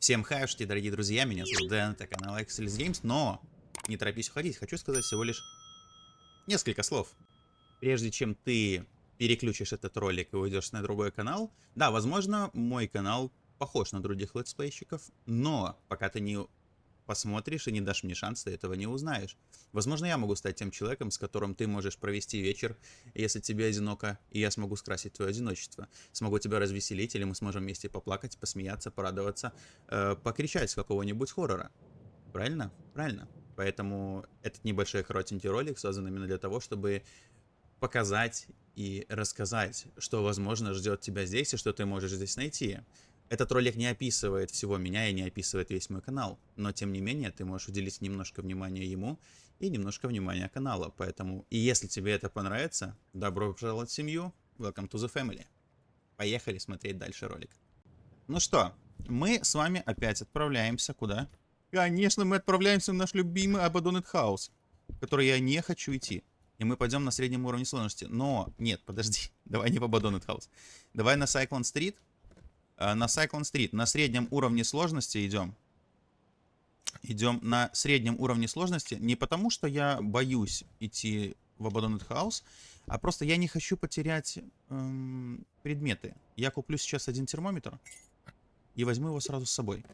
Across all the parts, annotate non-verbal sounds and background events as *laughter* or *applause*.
Всем хаюшки, дорогие друзья, меня зовут Дэн, это канал Excellence Games, но не торопись уходить, хочу сказать всего лишь несколько слов. Прежде чем ты переключишь этот ролик и уйдешь на другой канал, да, возможно, мой канал похож на других летсплейщиков, но пока ты не посмотришь и не дашь мне шанс, ты этого не узнаешь. Возможно, я могу стать тем человеком, с которым ты можешь провести вечер, если тебе одиноко, и я смогу скрасить твое одиночество. Смогу тебя развеселить, или мы сможем вместе поплакать, посмеяться, порадоваться, э, покричать с какого-нибудь хоррора. Правильно? Правильно. Поэтому этот небольшой коротенький ролик создан именно для того, чтобы показать и рассказать, что, возможно, ждет тебя здесь и что ты можешь здесь найти. Этот ролик не описывает всего меня и не описывает весь мой канал, но тем не менее ты можешь уделить немножко внимания ему и немножко внимания каналу, поэтому и если тебе это понравится, добро пожаловать в семью, welcome to the family. Поехали смотреть дальше ролик. Ну что, мы с вами опять отправляемся куда? Конечно, мы отправляемся в наш любимый Abandoned House, в который я не хочу идти. И мы пойдем на среднем уровне сложности. Но, нет, подожди, *laughs* давай не в Abandoned House. Давай на Cyclone Э, на Cyclone Street на среднем уровне сложности идем. Идем на среднем уровне сложности. Не потому, что я боюсь идти в Abandoned House, а просто я не хочу потерять эм, предметы. Я куплю сейчас один термометр и возьму его сразу с собой.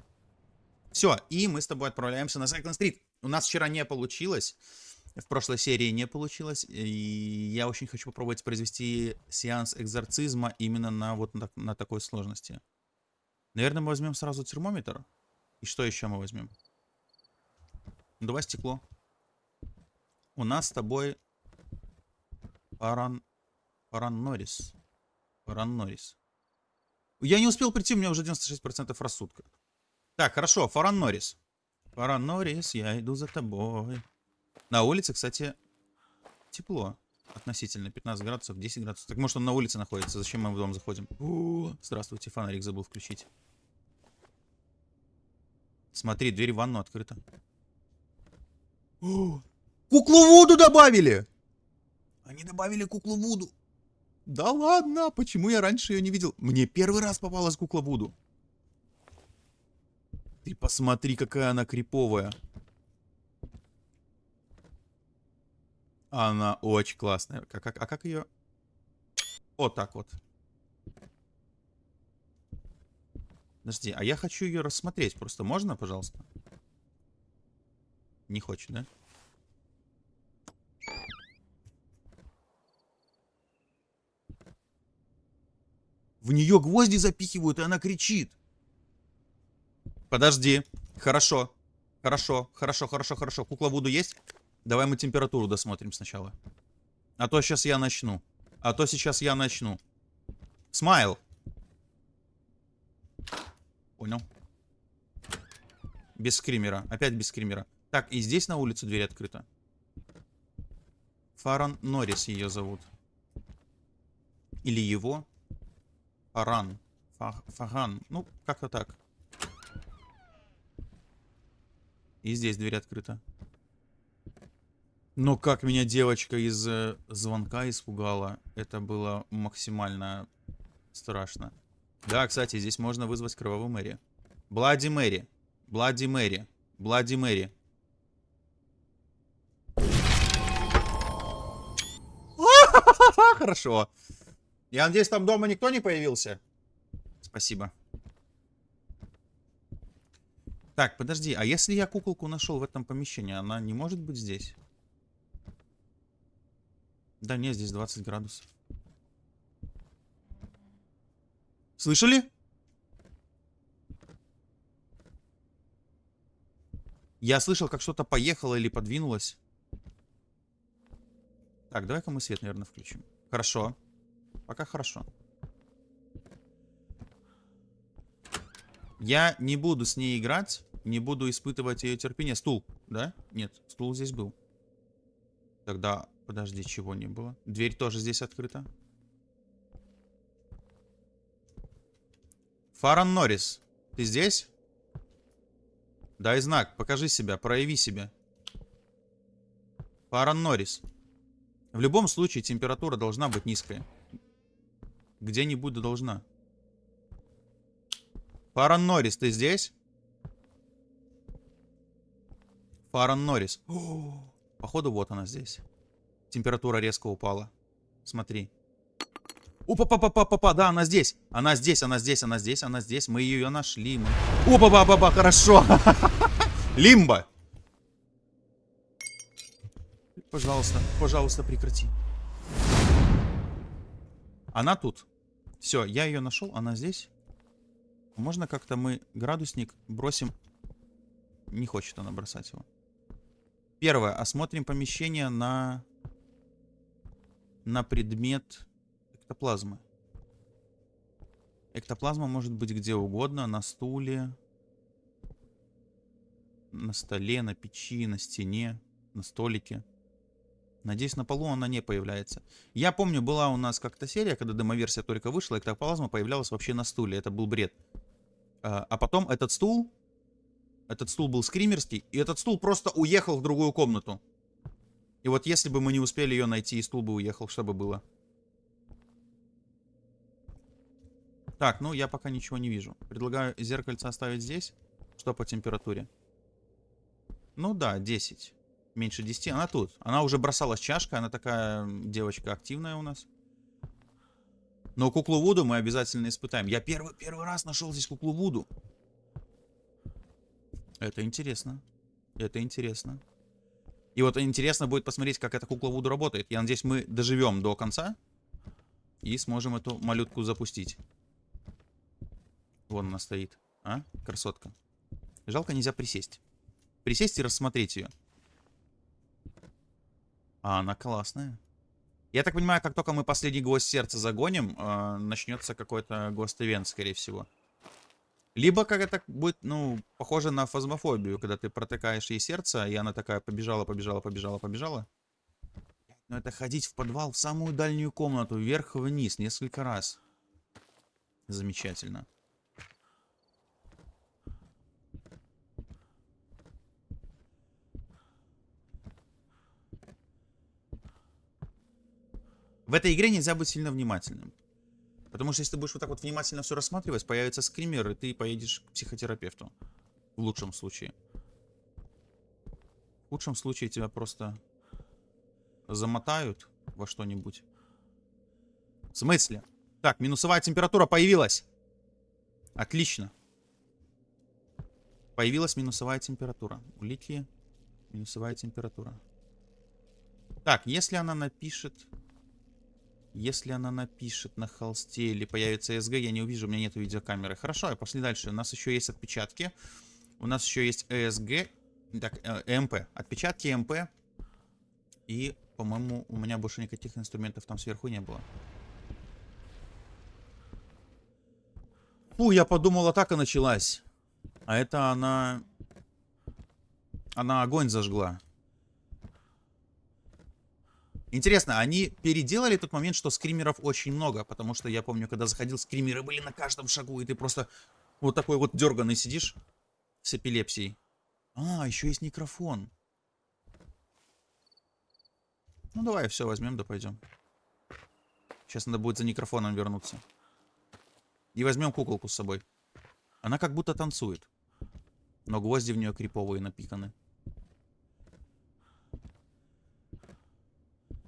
Все, и мы с тобой отправляемся на Cyclone Street. У нас вчера не получилось. В прошлой серии не получилось. И я очень хочу попробовать произвести сеанс экзорцизма именно на вот на, на такой сложности. Наверное, мы возьмем сразу термометр. И что еще мы возьмем? Давай стекло. У нас с тобой Паран... Паран Норрис. Паран Норрис. Я не успел прийти, у меня уже 96% рассудка. Так, хорошо, Фаран Норрис. Фаран Норрис, я иду за тобой. На улице, кстати, тепло. Относительно 15 градусов, 10 градусов. Так может он на улице находится, зачем мы в дом заходим? О, здравствуйте, фонарик забыл включить. Смотри, дверь в ванну открыта. О, куклу Вуду добавили! Они добавили куклу Вуду. Да ладно, почему я раньше ее не видел? Мне первый раз попалась кукла Вуду. Ты посмотри, какая она криповая. Она очень классная. А как, а как ее... Вот так вот. Подожди, а я хочу ее рассмотреть. Просто можно, пожалуйста? Не хочет, да? В нее гвозди запихивают, и она кричит. Подожди. Хорошо. Хорошо, хорошо, хорошо, хорошо. Кукла Вуду есть? Давай мы температуру досмотрим сначала. А то сейчас я начну. А то сейчас я начну. Смайл. Понял. Без скримера. Опять без скримера. Так, и здесь на улице дверь открыта. Фаран Норрис ее зовут. Или его. Фаран. Фах, Фаган. Ну, как-то так. И здесь дверь открыта. Но как меня девочка из э, звонка испугала. Это было максимально страшно. Да, кстати, здесь можно вызвать кровавую Мэри. Блади Мэри. Блади Мэри. Блади Мэри. *laughs* Хорошо. Я надеюсь, там дома никто не появился? Спасибо. Так, подожди, а если я куколку нашел в этом помещении, она не может быть здесь? Да нет, здесь 20 градусов. Слышали? Я слышал, как что-то поехало или подвинулось. Так, давай-ка мы свет, наверное, включим. Хорошо. Пока хорошо. Я не буду с ней играть. Не буду испытывать ее терпение. Стул, да? Нет, стул здесь был. Тогда, подожди, чего не было? Дверь тоже здесь открыта. Фаран Норрис, ты здесь? Дай знак, покажи себя, прояви себя. Фаран Норрис. В любом случае температура должна быть низкая. Где-нибудь должна. Фаран Норрис, ты здесь? Фаран Норрис. Походу, вот она здесь. Температура резко упала. Смотри. опа па па па па па да, она здесь. Она здесь, она здесь, она здесь, она здесь. Мы ее нашли. Мы... опа па па па хорошо. *laughs* Лимба. Пожалуйста, пожалуйста, прекрати. Она тут. Все, я ее нашел, она здесь. Можно как-то мы градусник бросим? Не хочет она бросать его. Первое. Осмотрим помещение на... На предмет эктоплазмы. Эктоплазма может быть где угодно. На стуле. На столе, на печи, на стене, на столике. Надеюсь, на полу она не появляется. Я помню, была у нас как-то серия, когда демоверсия только вышла, эктоплазма появлялась вообще на стуле. Это был бред. А, а потом этот стул, этот стул был скримерский, и этот стул просто уехал в другую комнату. И вот если бы мы не успели ее найти, и стул бы уехал, что бы было? Так, ну я пока ничего не вижу. Предлагаю зеркальце оставить здесь. Что по температуре? Ну да, 10. Меньше 10. Она тут. Она уже бросалась чашкой. Она такая девочка активная у нас. Но куклу Вуду мы обязательно испытаем. Я первый, первый раз нашел здесь куклу Вуду. Это интересно. Это интересно. И вот интересно будет посмотреть, как эта кукла Вуду работает. Я надеюсь, мы доживем до конца. И сможем эту малютку запустить. Вон она стоит. А? Красотка. Жалко, нельзя присесть. Присесть и рассмотреть ее. А она классная. Я так понимаю, как только мы последний гвоздь сердца загоним, э, начнется какой-то гост-ивент, скорее всего. Либо как это будет, ну, похоже на фазмофобию, когда ты протыкаешь ей сердце, и она такая побежала, побежала, побежала, побежала. Но это ходить в подвал, в самую дальнюю комнату, вверх-вниз, несколько раз. Замечательно. В этой игре нельзя быть сильно внимательным. Потому что если ты будешь вот так вот внимательно все рассматривать, появится скример, и ты поедешь к психотерапевту. В лучшем случае. В худшем случае тебя просто замотают во что-нибудь. В смысле? Так, минусовая температура появилась. Отлично. Появилась минусовая температура. Улики. Минусовая температура. Так, если она напишет... Если она напишет на холсте или появится СГ, я не увижу, у меня нет видеокамеры. Хорошо, пошли дальше. У нас еще есть отпечатки. У нас еще есть ЭСГ. Так, э, МП. Отпечатки МП. И, по-моему, у меня больше никаких инструментов там сверху не было. Фу, я подумал, атака началась. А это она... Она огонь зажгла. Интересно, они переделали тот момент, что скримеров очень много, потому что я помню, когда заходил, скримеры были на каждом шагу, и ты просто вот такой вот дерганый сидишь с эпилепсией. А, еще есть микрофон. Ну давай, все, возьмем, да пойдем. Сейчас надо будет за микрофоном вернуться. И возьмем куколку с собой. Она как будто танцует. Но гвозди в нее криповые напиканы.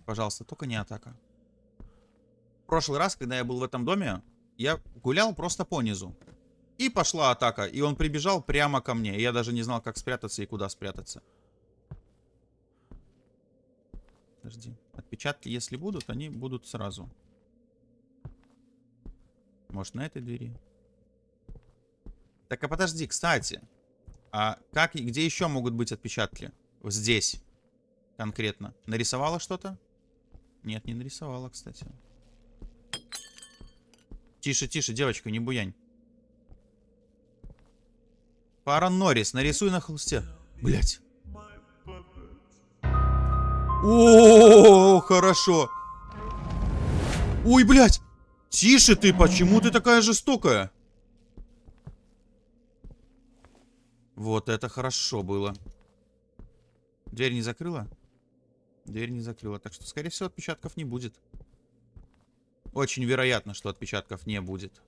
Пожалуйста, только не атака. В прошлый раз, когда я был в этом доме, я гулял просто по низу. И пошла атака, и он прибежал прямо ко мне. Я даже не знал, как спрятаться и куда спрятаться. Подожди. Отпечатки, если будут, они будут сразу. Может, на этой двери? Так, а подожди, кстати. А как и где еще могут быть отпечатки? Здесь. Конкретно. Нарисовала что-то? Нет, не нарисовала, кстати. Тише, тише, девочка, не буянь. Пара Норрис, нарисуй на холсте. Блять. О, хорошо. Ой, блядь. Тише ты, почему ты такая жестокая? Вот это хорошо было. Дверь не закрыла? Дверь не закрыла. Так что, скорее всего, отпечатков не будет. Очень вероятно, что отпечатков не будет.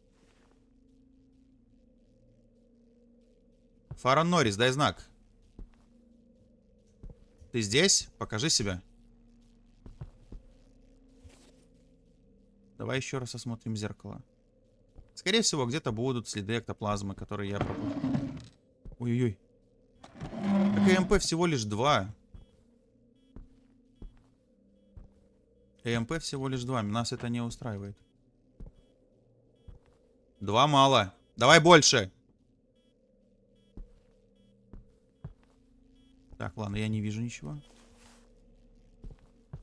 Фара Норрис, дай знак. Ты здесь? Покажи себя. Давай еще раз осмотрим зеркало. Скорее всего, где-то будут следы эктоплазмы, которые я пропустил. Ой-ой-ой. Так ЭМП всего лишь два. ЭМП всего лишь два. Нас это не устраивает. Два мало. Давай больше. Так, ладно, я не вижу ничего.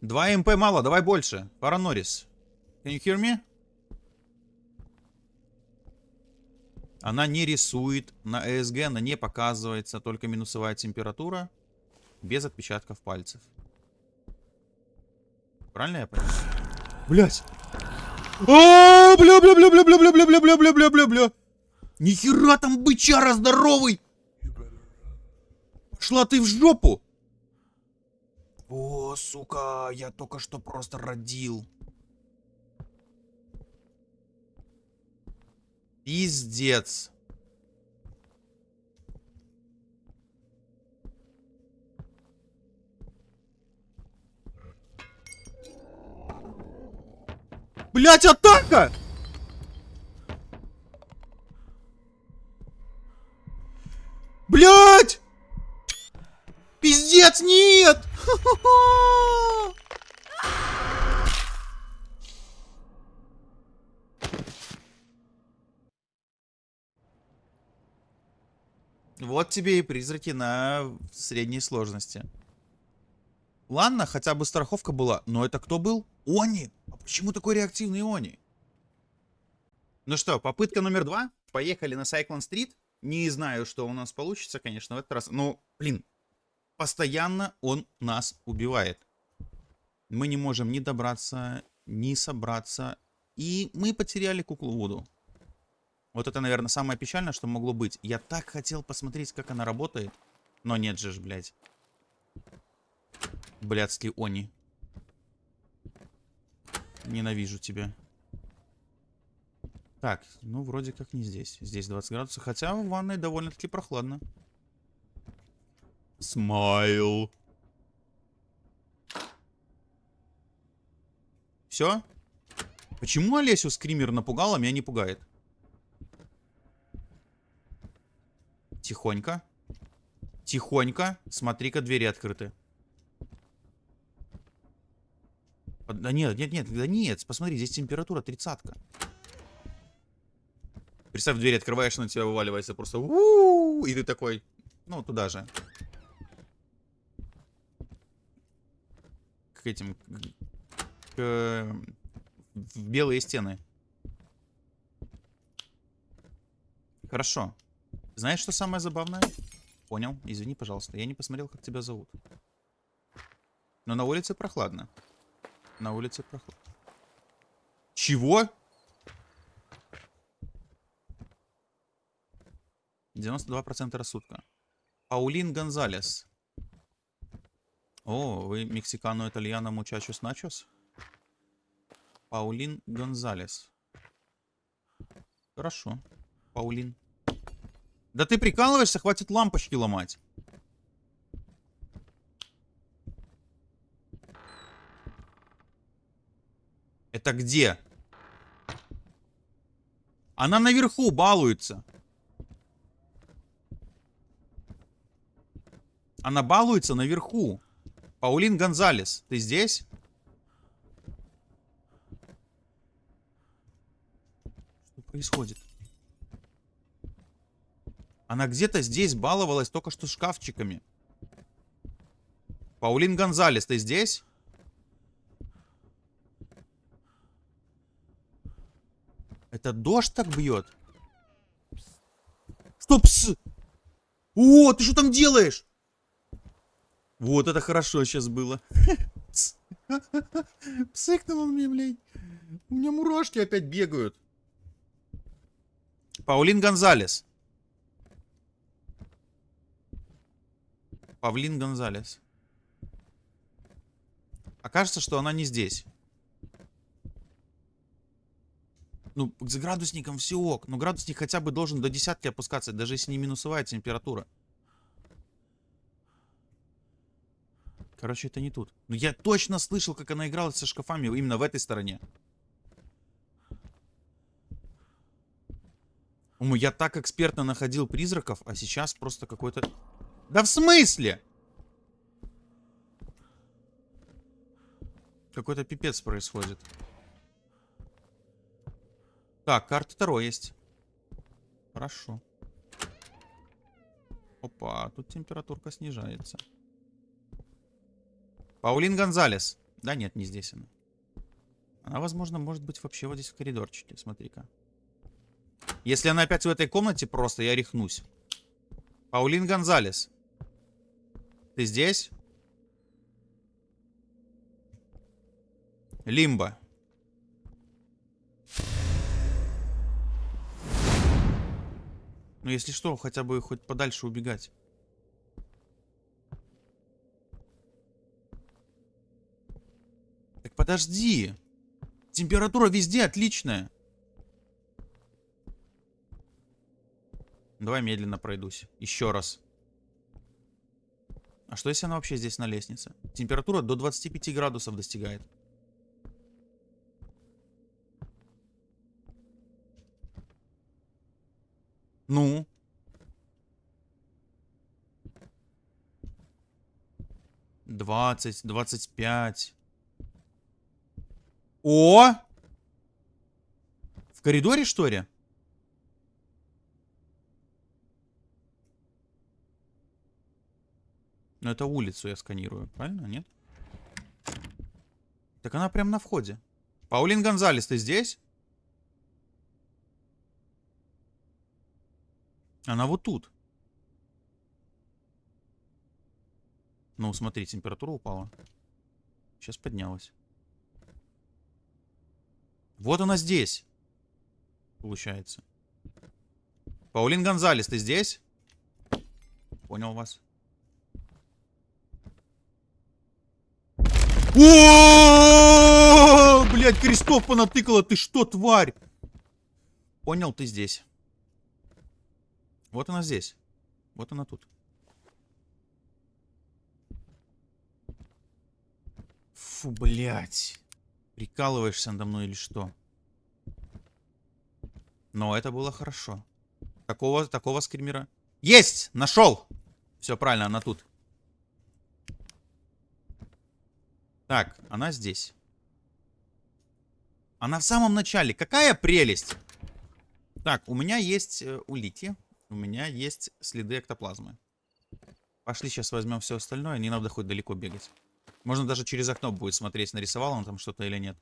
Два МП мало, давай больше. Пара Норрис. Can you hear me? Она не рисует на ESG, она не показывается, только минусовая температура. Без отпечатков пальцев. Правильно я понял? Блять! А, бля, бля, бля, бля, бля, бля, бля, бля, бля, бля, бля, бля, бля. Нихера там бычара здоровый! Шла ты в жопу! О, сука, я только что просто родил. Пиздец. Блять, атака! Блять! Пиздец, нет! *laughs* Вот тебе и призраки на средней сложности. Ладно, хотя бы страховка была. Но это кто был? Они! Почему такой реактивный Они? Ну что, попытка номер два. Поехали на Cyclone Street. Не знаю, что у нас получится, конечно, в этот раз. Но, блин, постоянно он нас убивает. Мы не можем ни добраться, ни собраться. И мы потеряли куклу Вуду. Вот это, наверное, самое печальное, что могло быть. Я так хотел посмотреть, как она работает. Но нет же ж, блядь. Блядский они. Ненавижу тебя. Так, ну вроде как не здесь. Здесь 20 градусов. Хотя в ванной довольно-таки прохладно. Смайл. Все? Почему Олесю скример напугал, а меня не пугает? Тихонько. Тихонько. Смотри-ка, двери открыты. Да нет, нет, нет, да нет. Посмотри, здесь температура тридцатка. Представь, дверь открываешь, на тебя вываливается просто. У -у -у, и ты такой, ну, туда же. К этим... К... В белые стены. Хорошо. Знаешь, что самое забавное? Понял. Извини, пожалуйста. Я не посмотрел, как тебя зовут. Но на улице прохладно. На улице прохладно. Чего? 92% рассудка. Паулин Гонзалес. О, вы мексикану итальяно мучачус начос? Паулин Гонзалес. Хорошо. Паулин. Да ты прикалываешься? Хватит лампочки ломать. Это где? Она наверху балуется. Она балуется наверху. Паулин Гонзалес, ты здесь? Что происходит? Она где-то здесь баловалась только что шкафчиками. Паулин Гонзалес, ты здесь? Это дождь так бьет? Что, пс? О, ты что там делаешь? Вот это хорошо сейчас было. *laughs* *laughs* Псыкнул мне, блядь. У меня мурашки опять бегают. Паулин Гонзалес. Павлин Гонзалес. Окажется, что она не здесь. Ну, с градусником все ок. Но градусник хотя бы должен до десятки опускаться, даже если не минусовая температура. Короче, это не тут. Но я точно слышал, как она играла со шкафами именно в этой стороне. Я так экспертно находил призраков, а сейчас просто какой-то... Да в смысле? Какой-то пипец происходит. Так, карта второй есть. Хорошо. Опа, тут температурка снижается. Паулин Гонзалес. Да нет, не здесь она. Она, возможно, может быть вообще вот здесь в коридорчике. Смотри-ка. Если она опять в этой комнате, просто я рехнусь. Паулин Гонзалес. Ты здесь? Лимба. Ну, если что, хотя бы хоть подальше убегать. Так подожди. Температура везде отличная. Давай медленно пройдусь. Еще раз. А что если она вообще здесь на лестнице? Температура до 25 градусов достигает. Ну? Двадцать, двадцать пять. О! В коридоре, что ли? Но это улицу я сканирую, правильно? Нет? Так она прям на входе. Паулин Гонзалес, ты здесь? Она вот тут. Ну, смотри, температура упала. Сейчас поднялась. Вот она здесь. Получается. Паулин Гонзалес, ты здесь? Понял вас. О, блядь, крестов понатыкала. Ты что, тварь? Понял, ты здесь. Вот она здесь. Вот она тут. Фу, блядь. Прикалываешься надо мной или что? Но это было хорошо. Такого, такого скримера... Есть! Нашел! Все правильно, она тут. Так, она здесь. Она в самом начале. Какая прелесть! Так, у меня есть э, улики. У меня есть следы эктоплазмы. Пошли сейчас возьмем все остальное. Не надо хоть далеко бегать. Можно даже через окно будет смотреть, нарисовал он там что-то или нет.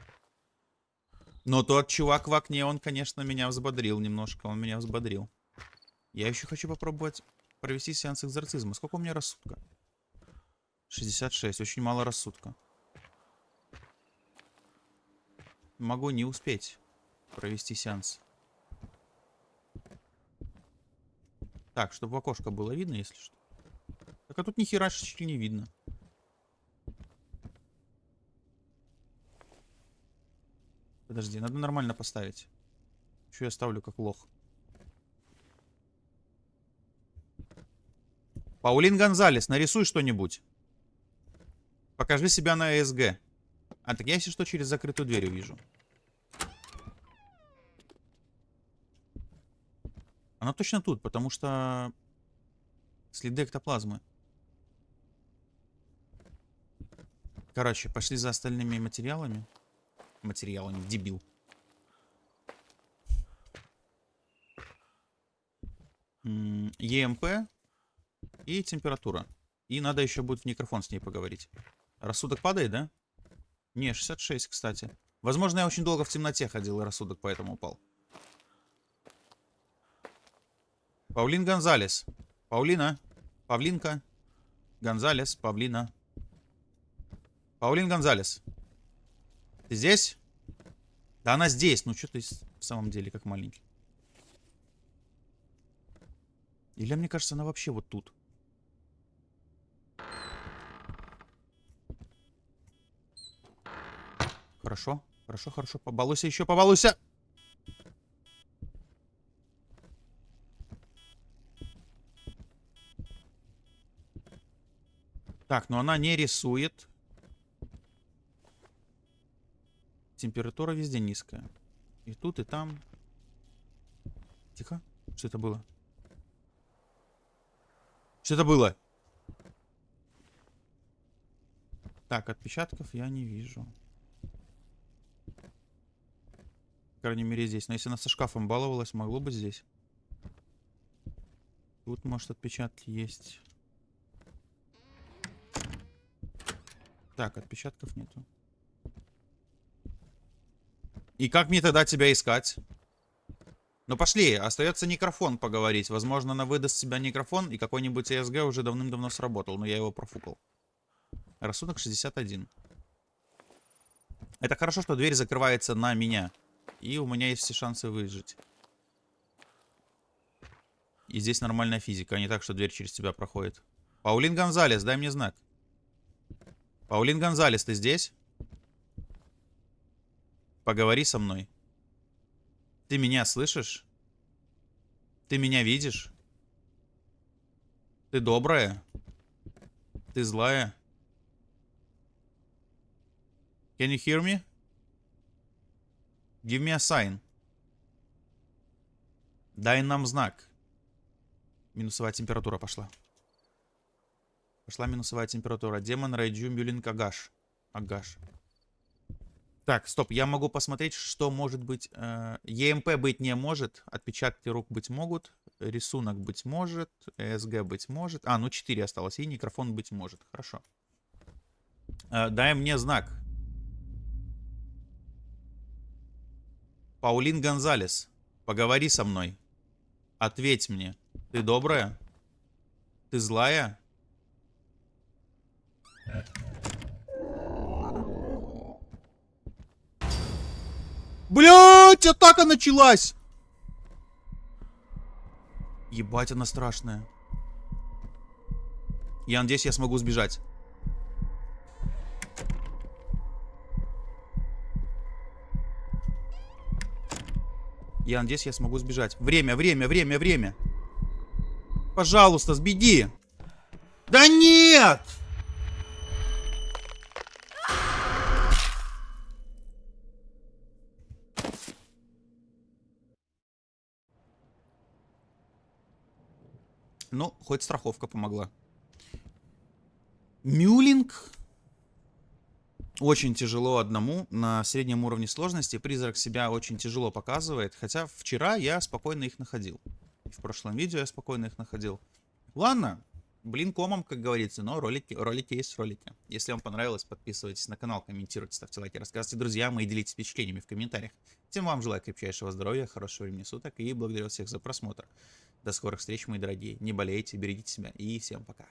Но тот чувак в окне, он, конечно, меня взбодрил немножко. Он меня взбодрил. Я еще хочу попробовать провести сеанс экзорцизма. Сколько у меня рассудка? 66. Очень мало рассудка. Могу не успеть провести сеанс. Так, чтобы в окошко было видно, если что. Так, а тут ни хера не видно. Подожди, надо нормально поставить. Что я ставлю как лох? Паулин Гонзалес, нарисуй что-нибудь. Покажи себя на ЭСГ. А, так я, если что, через закрытую дверь увижу. Она точно тут, потому что следы эктоплазмы. Короче, пошли за остальными материалами. Материалами, дебил. ЕМП и температура. И надо еще будет в микрофон с ней поговорить. Рассудок падает, да? Не, 66, кстати. Возможно, я очень долго в темноте ходил, и рассудок поэтому упал. Паулин Гонзалес. Паулина. Павлинка. Гонзалес. Павлина. Паулин Гонзалес. Ты здесь? Да она здесь. Ну, что ты в самом деле как маленький. Или мне кажется, она вообще вот тут. Хорошо, хорошо, хорошо. Побалуйся еще, побалуйся. Так, но она не рисует. Температура везде низкая. И тут, и там. Тихо. Что это было? Что это было? Так, отпечатков я не вижу. По крайней мере здесь. Но если она со шкафом баловалась, могло быть здесь. Тут, может, отпечатки есть. Так, отпечатков нету. И как мне тогда тебя искать? Ну пошли, остается микрофон поговорить. Возможно, она выдаст себя микрофон, и какой-нибудь ESG уже давным-давно сработал, но я его профукал. Рассудок 61. Это хорошо, что дверь закрывается на меня. И у меня есть все шансы выжить. И здесь нормальная физика, а не так, что дверь через тебя проходит. Паулин Гонзалес, дай мне знак. Паулин Гонзалес, ты здесь? Поговори со мной. Ты меня слышишь? Ты меня видишь? Ты добрая? Ты злая? Can you hear me? Give me a sign. Дай нам знак. Минусовая температура пошла. Пошла минусовая температура. Демон Райджу Мюлинг Агаш. Агаш. Так, стоп, я могу посмотреть, что может быть. Э, ЕМП быть не может, отпечатки рук быть могут, рисунок быть может, СГ быть может. А, ну 4 осталось, и микрофон быть может. Хорошо. Э, дай мне знак. Паулин Гонзалес, поговори со мной. Ответь мне. Ты добрая? Ты злая? Блять, атака началась! Ебать, она страшная. Я надеюсь, я смогу сбежать. Я надеюсь, я смогу сбежать. Время, время, время, время. Пожалуйста, сбеги. Да нет! Ну, хоть страховка помогла. Мюлинг. Очень тяжело одному на среднем уровне сложности. Призрак себя очень тяжело показывает. Хотя вчера я спокойно их находил. В прошлом видео я спокойно их находил. Ладно, блин комом, как говорится, но ролики, ролики есть ролики. Если вам понравилось, подписывайтесь на канал, комментируйте, ставьте лайки, рассказывайте друзьям и делитесь впечатлениями в комментариях. Тем вам желаю крепчайшего здоровья, хорошего времени суток и благодарю всех за просмотр. До скорых встреч, мои дорогие. Не болейте, берегите себя и всем пока.